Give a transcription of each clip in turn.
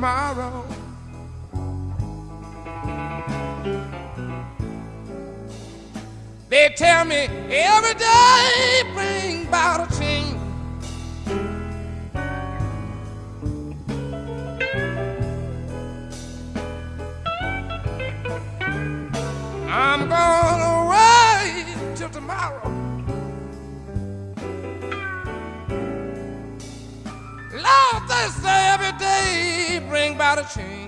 tomorrow. change.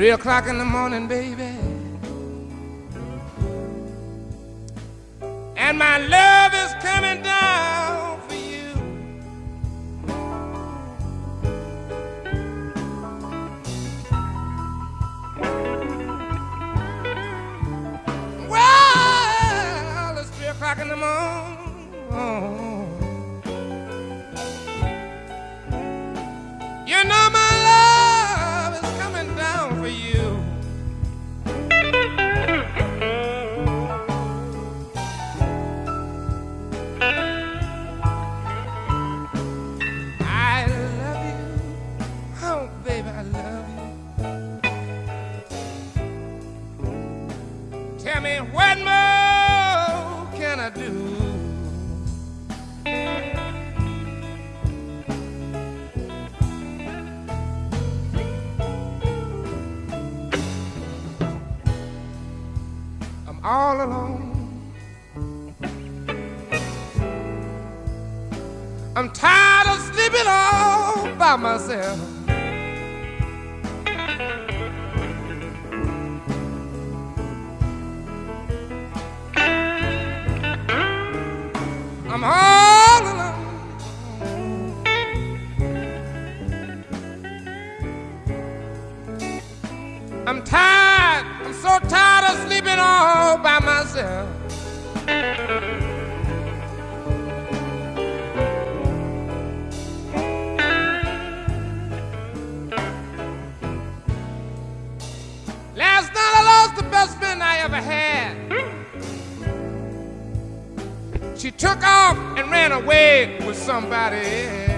Three o'clock in the morning, baby. myself ever had. She took off and ran away with somebody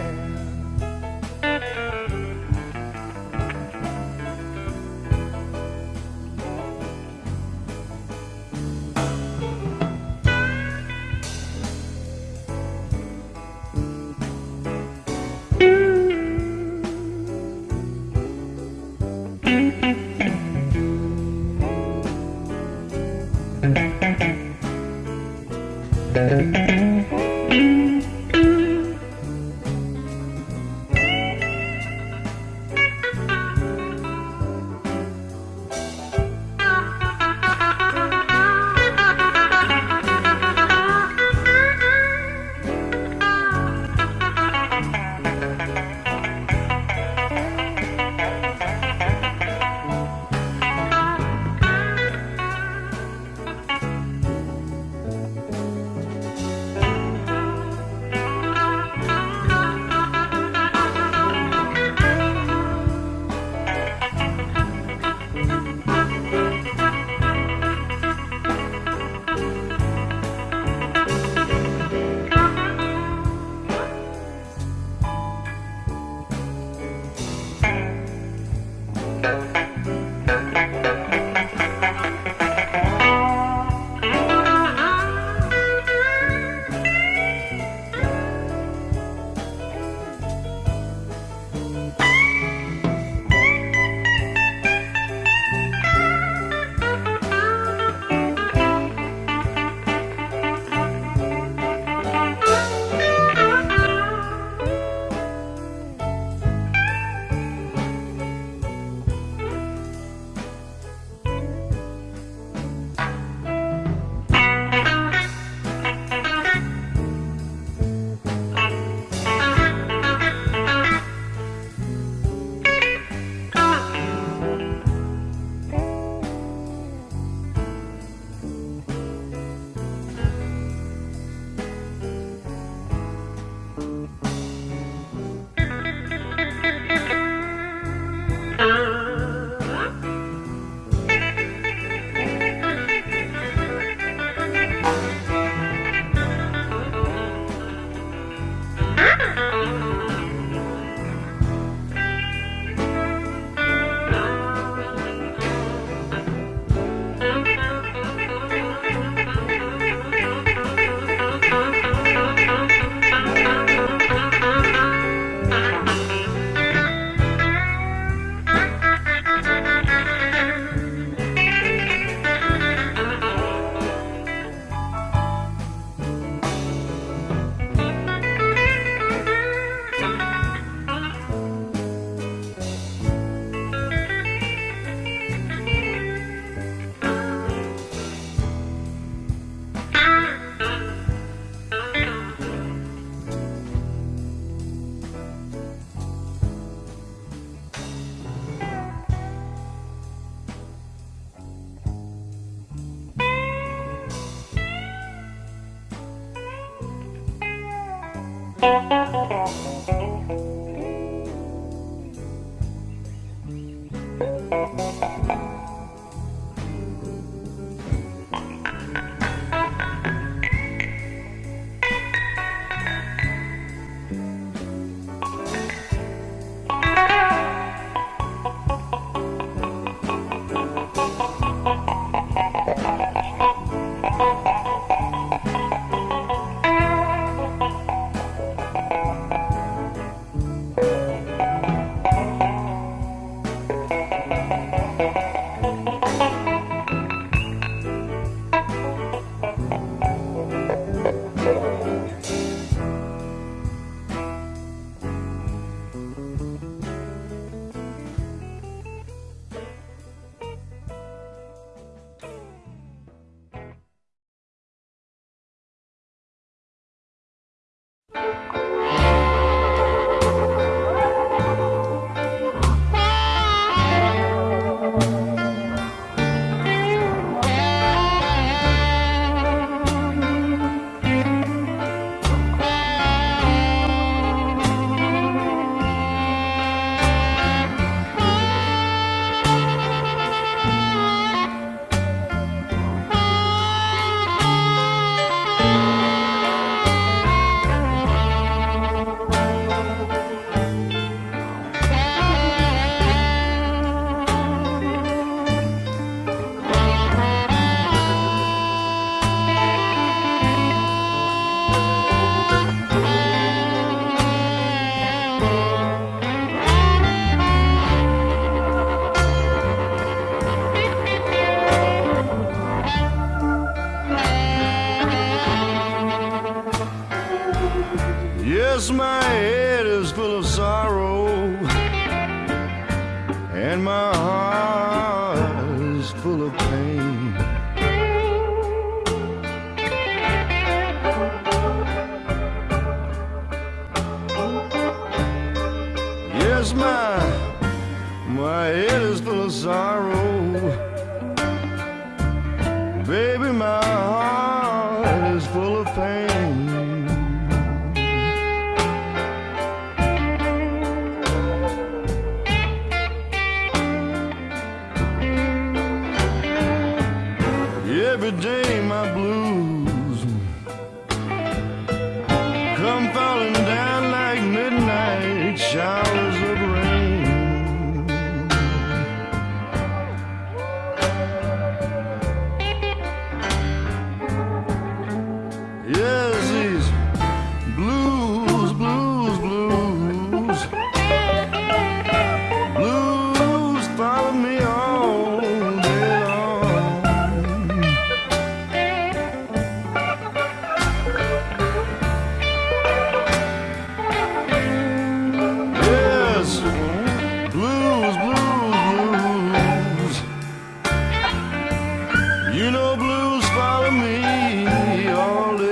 You know blues follow me all day.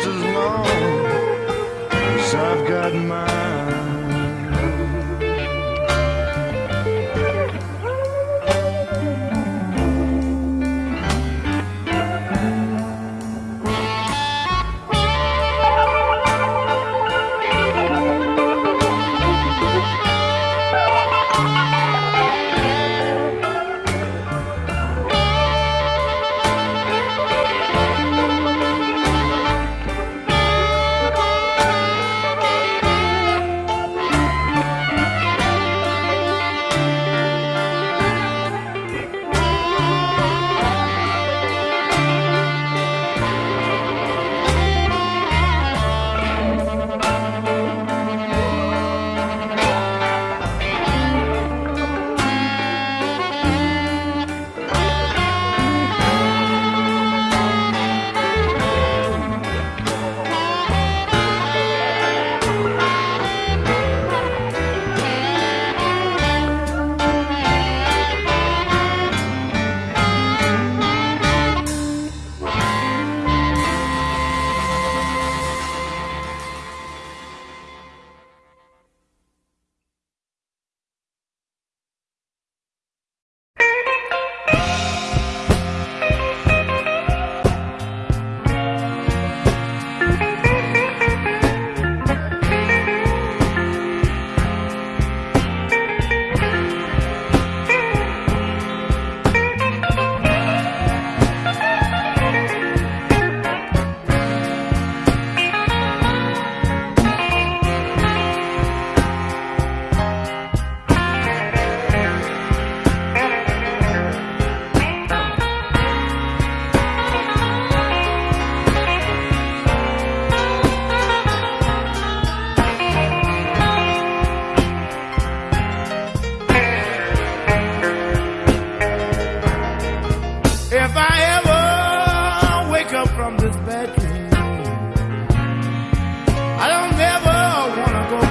just as long as I've got mine.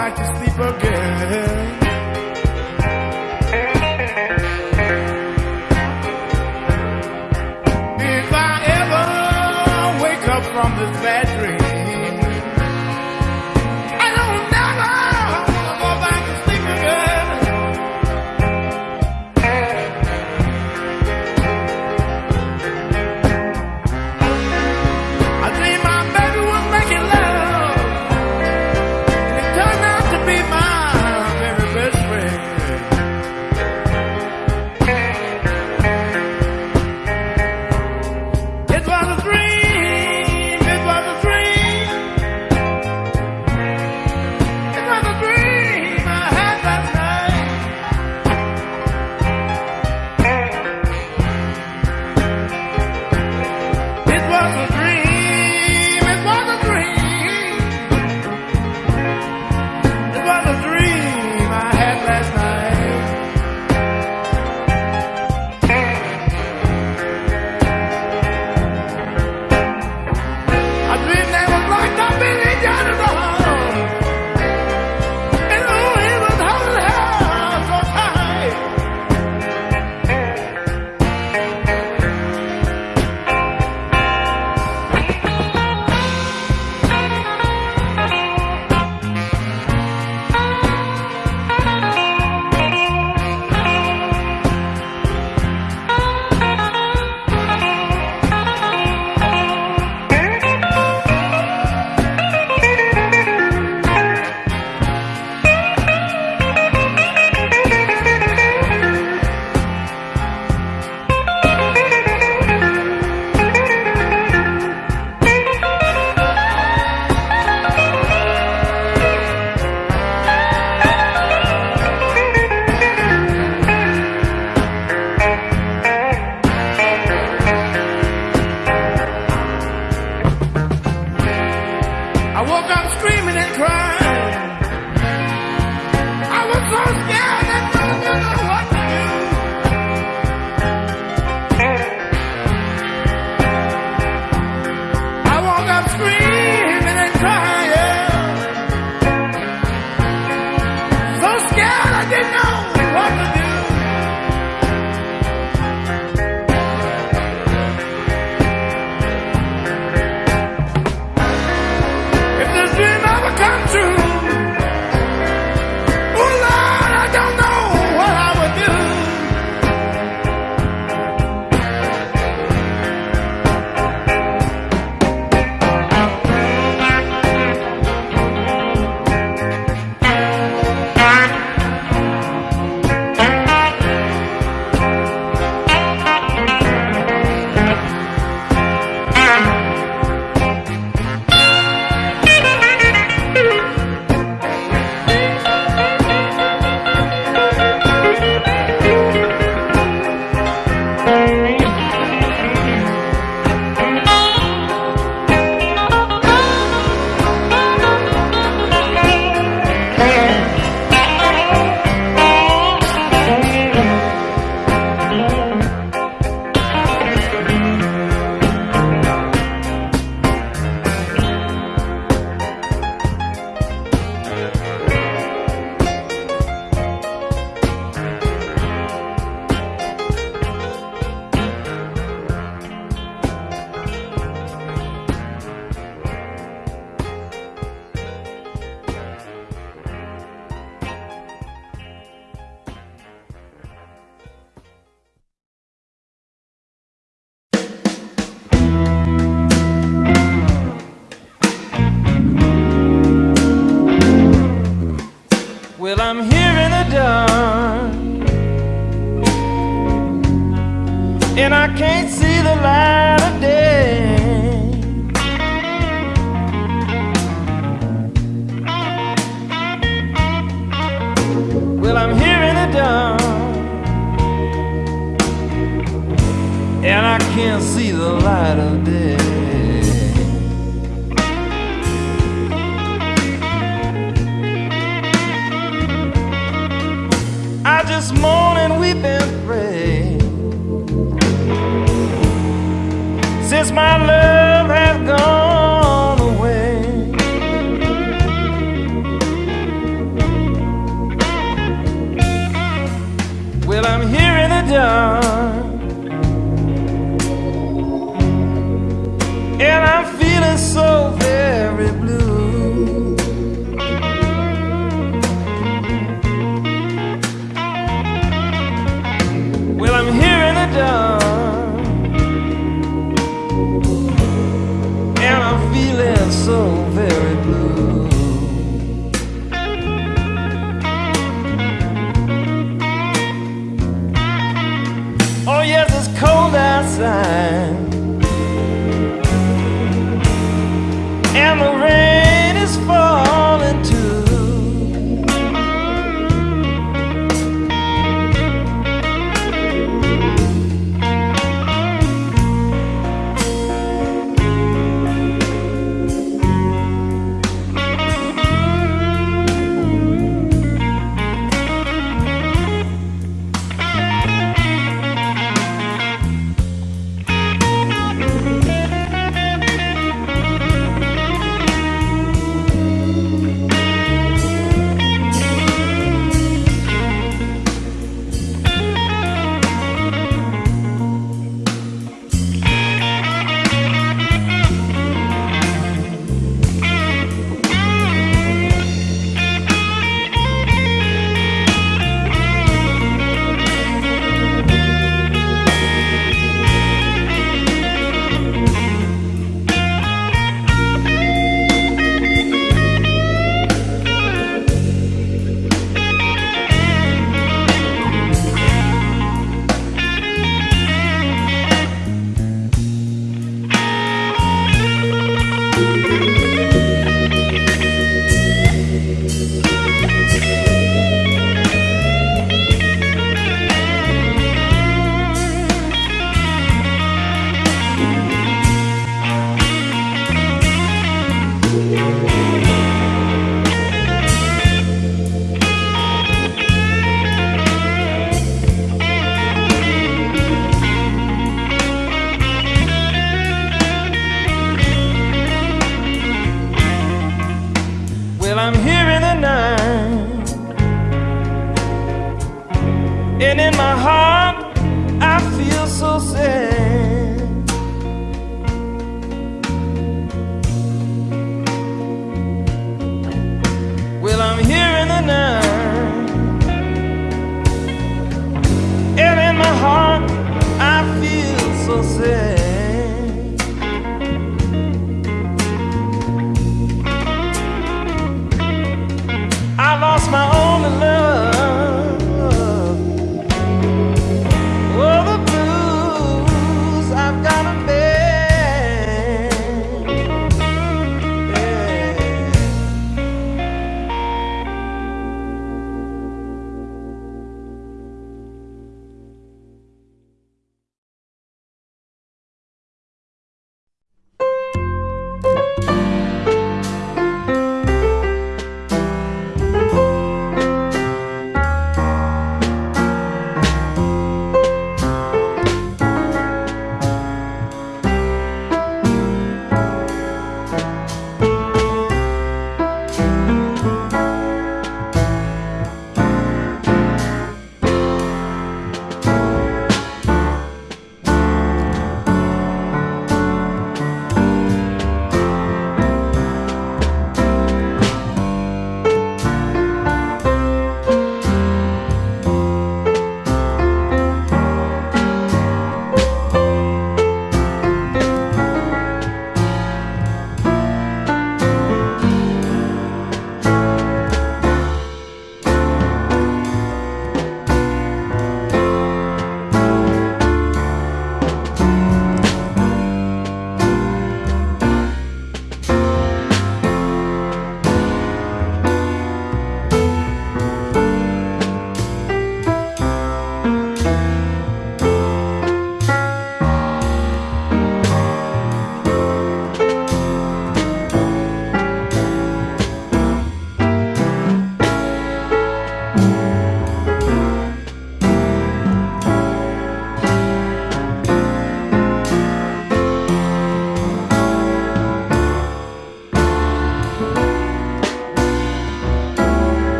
like to sleep again.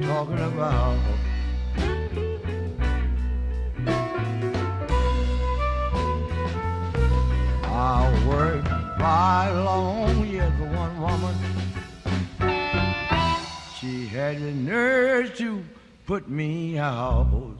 talking about. I worked by long years for one woman. She had the nerve to put me out.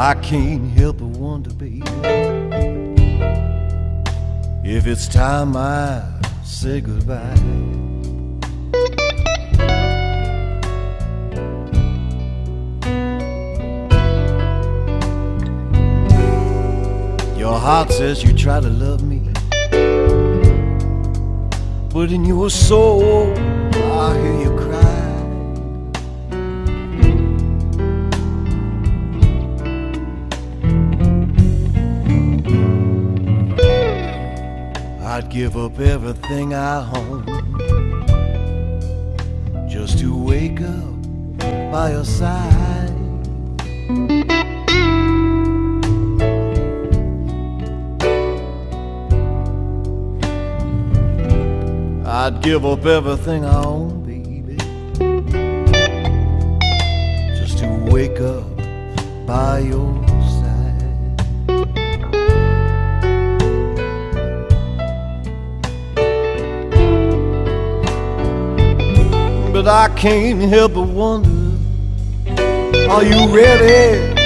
I can't help but wonder, baby, if it's time I say goodbye. Your heart says you try to love me, but in your soul, I'd give up everything I own just to wake up by your side. I'd give up everything I own, baby, just to wake up by your But I can't help but wonder, are you ready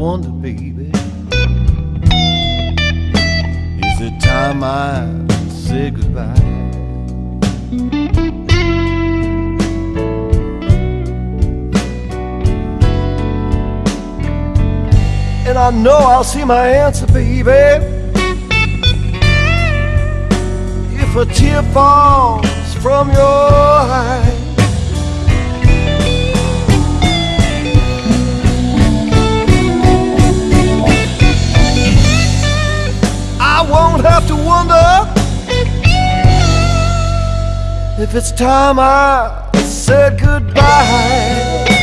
wonder, baby. Is it time I say goodbye? And I know I'll see my answer, baby. If a tear falls from your eye. I won't have to wonder if it's time I said goodbye.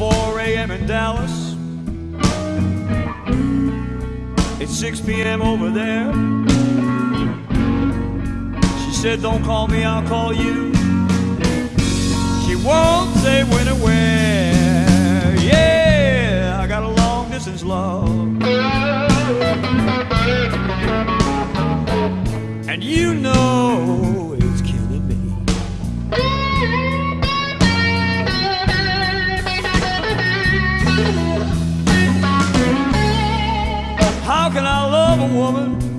4 a.m. in Dallas, it's 6 p.m. over there. She said, Don't call me, I'll call you. She won't say when or where. Yeah, I got a long distance love. And you know can I love a woman?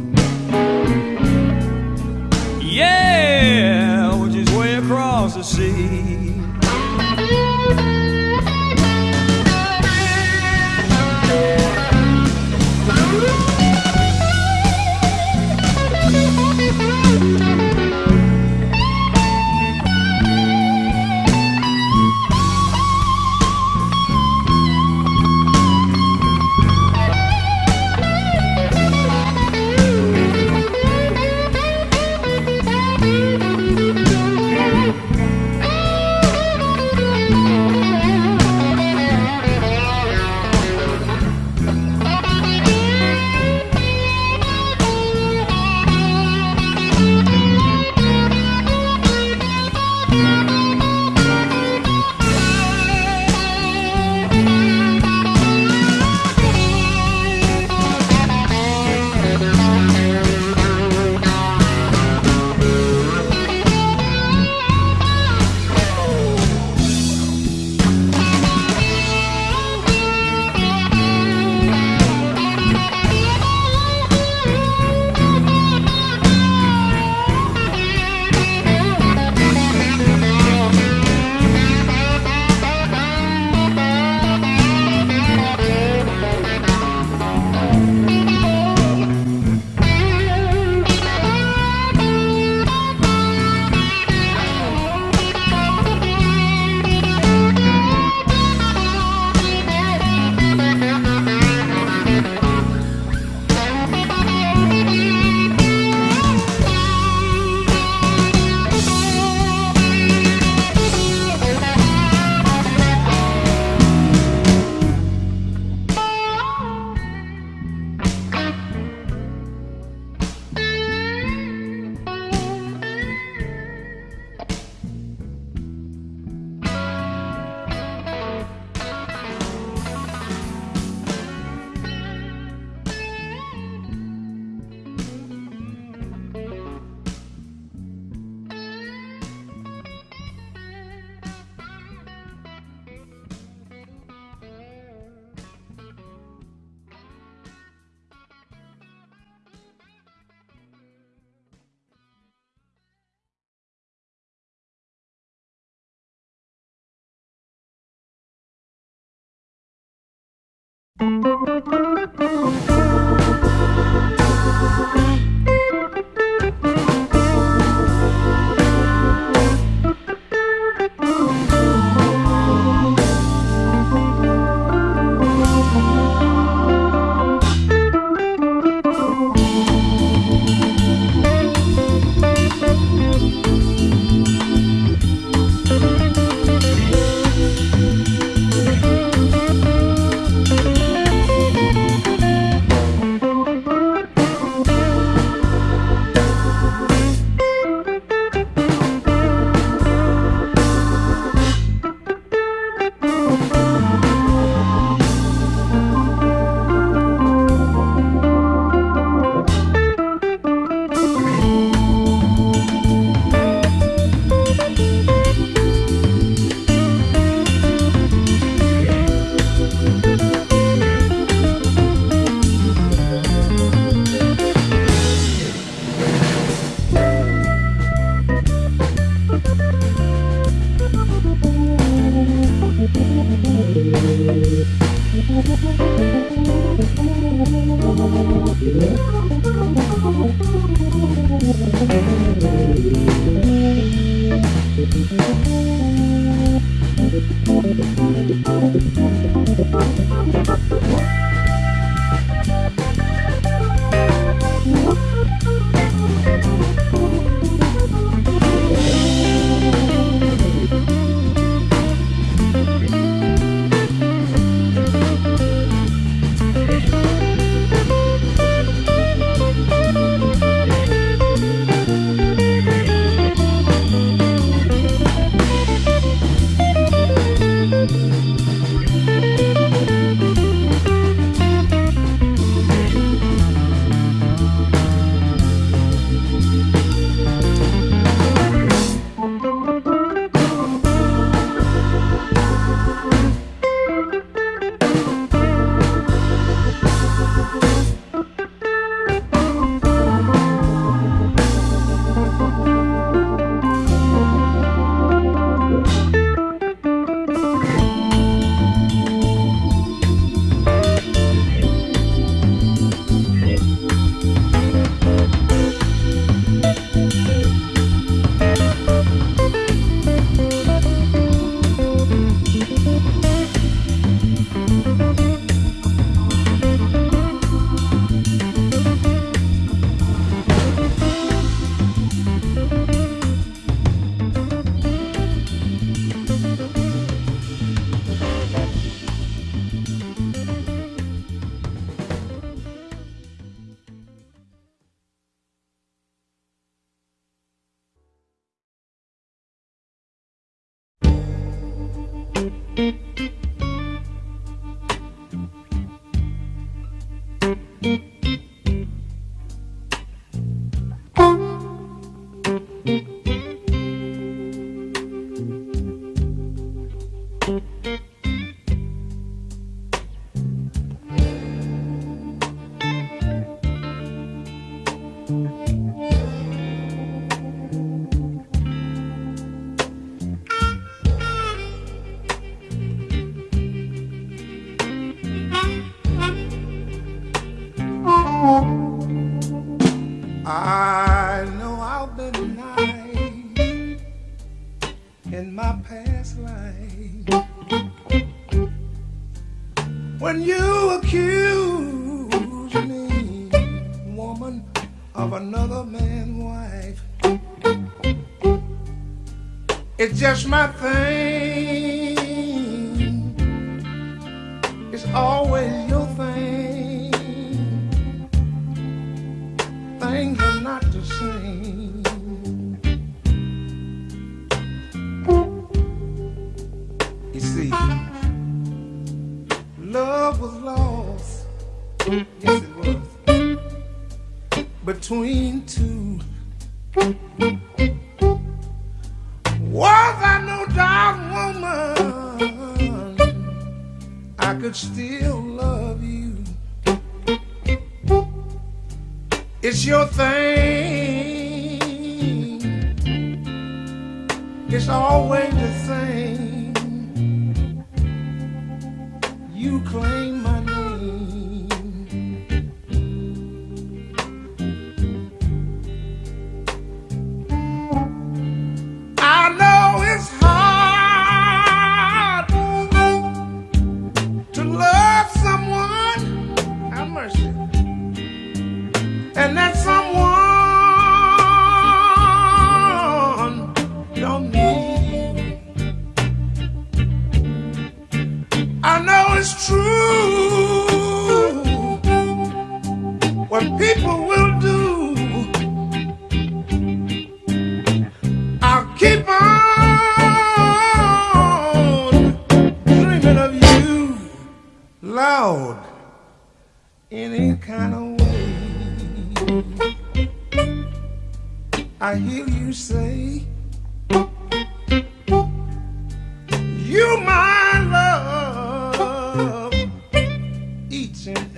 It's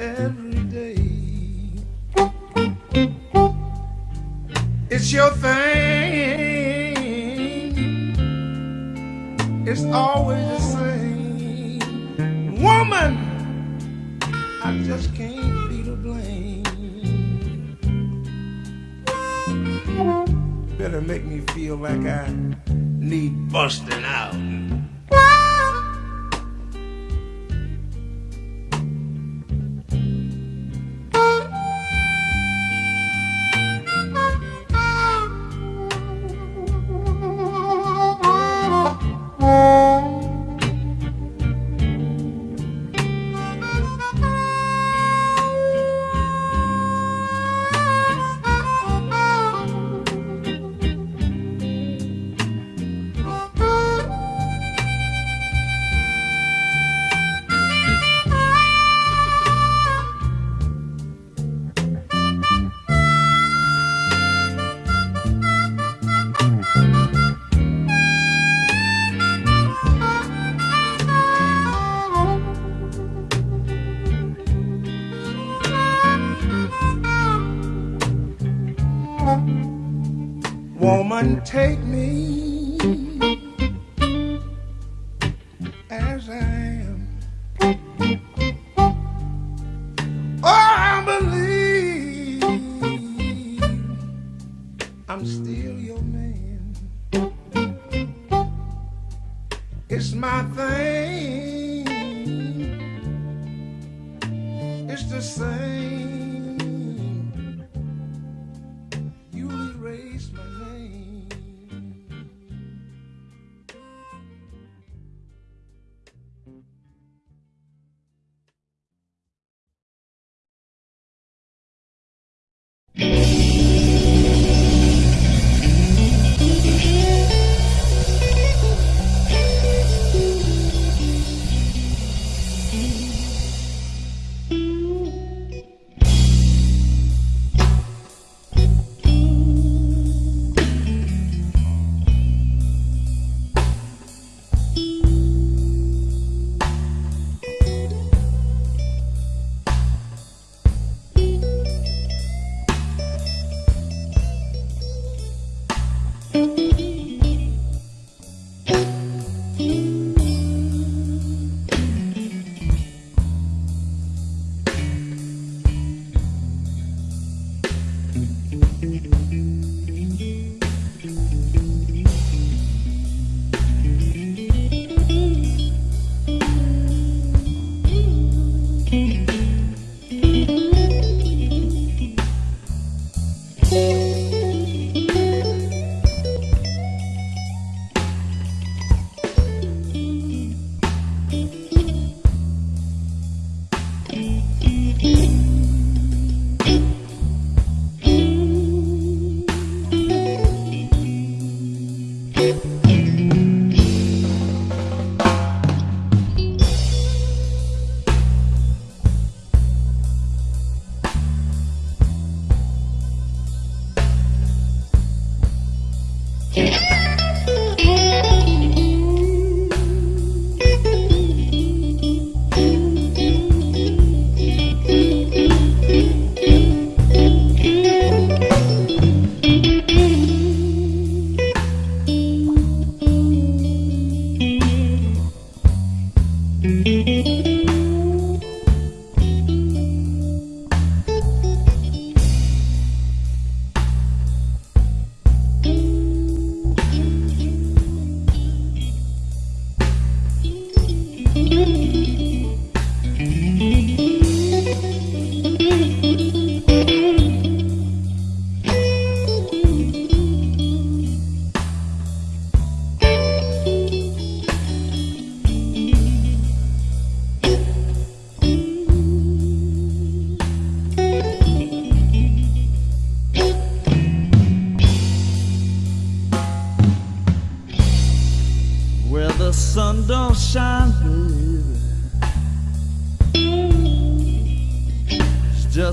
every day. It's your thing,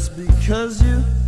just because you, you